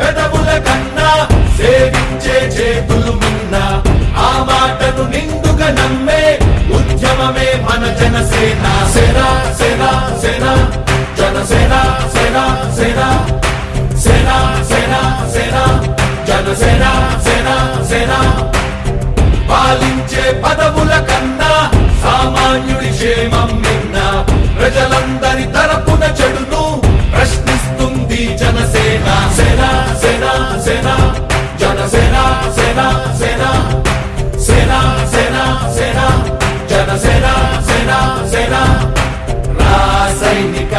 పెదవుల కన్నా సేవించే చేతులు మిన్న ఆ మాటను నిండుగా నమ్మే ఉద్యమమే మన జనసేన. సేనా సేనా సేనా జనసేన సేనా సేనా సేనా సేనా సేనా జనసేన సేనా సేనా. పాలించే పదవుల కన్నా సామాన్యుడి క్షేమం నిన్న ప్రజలందరి తరపున చెడు సేన సేన సేన జనసేన సేన సేన సేన సేన సేన జనసేన సేన సేన రాసైనిక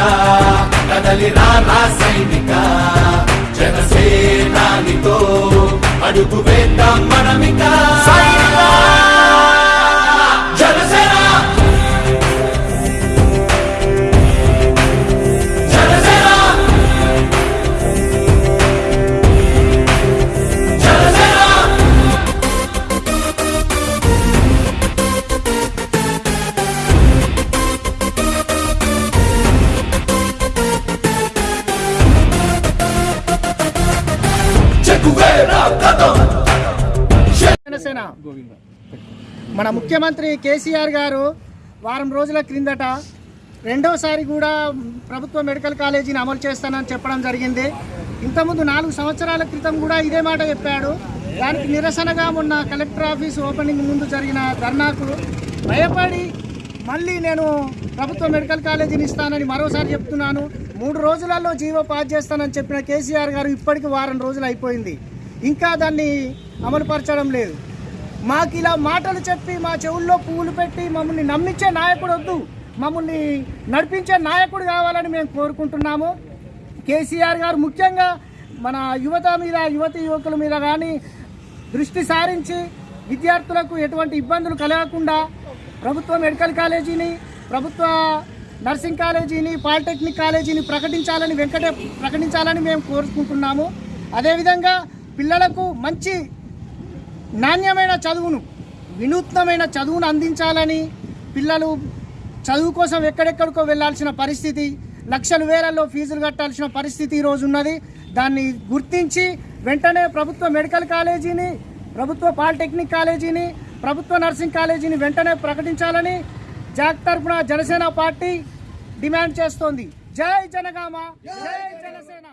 కదలి రా రాసైనిక జనసేనానితో అడుగు వేద్దాం మనమిక జనసేన. మన ముఖ్యమంత్రి కేసీఆర్ గారు వారం రోజుల క్రిందట రెండోసారి కూడా ప్రభుత్వ మెడికల్ కాలేజీని అమలు చేస్తానని చెప్పడం జరిగింది. ఇంతకుముందు నాలుగు సంవత్సరాల క్రితం కూడా ఇదే మాట చెప్పాడు. దానికి నిరసనగా మొన్న కలెక్టర్ ఆఫీస్ ఓపెనింగ్ ముందు జరిగిన ధర్నాకు భయపడి మళ్ళీ నేను ప్రభుత్వ మెడికల్ కాలేజీని ఇస్తానని మరోసారి చెప్తున్నాను. మూడు రోజులలో జీవో పాస్ చేస్తానని చెప్పిన కేసీఆర్ గారు ఇప్పటికి వారం రోజులు అయిపోయింది. ఇంకా దాన్ని అమలుపరచడం లేదు. మాకు ఇలా మాటలు చెప్పి మా చెవుల్లో పువ్వులు పెట్టి మమ్మల్ని నమ్మించే నాయకుడు వద్దు. మమ్మల్ని నడిపించే నాయకుడు కావాలని మేము కోరుకుంటున్నాము. కేసీఆర్ గారు ముఖ్యంగా మన యువత మీద యువతి యువకుల మీద కానీ దృష్టి సారించి విద్యార్థులకు ఎటువంటి ఇబ్బందులు కలగకుండా ప్రభుత్వ మెడికల్ కాలేజీని ప్రభుత్వ నర్సింగ్ కాలేజీని పాలిటెక్నిక్ కాలేజీని ప్రకటించాలని వెంకటే ప్రకటించాలని మేము కోరుకుంటున్నాము. అదేవిధంగా పిల్లలకు మంచి నాణ్యమైన చదువును వినూత్నమైన చదువును అందించాలని పిల్లలు చదువు కోసం ఎక్కడెక్కడికో వెళ్ళాల్సిన పరిస్థితి లక్షలు వేలల్లో ఫీజులు కట్టాల్సిన పరిస్థితి ఈరోజు ఉన్నది. దాన్ని గుర్తించి వెంటనే ప్రభుత్వ మెడికల్ కాలేజీని ప్రభుత్వ పాలిటెక్నిక్ కాలేజీని ప్రభుత్వ నర్సింగ్ కాలేజీని వెంటనే ప్రకటించాలని జాక్ తరఫున జనసేన పార్టీ డిమాండ్ చేస్తోంది. జై జనగామ జై జనసేన.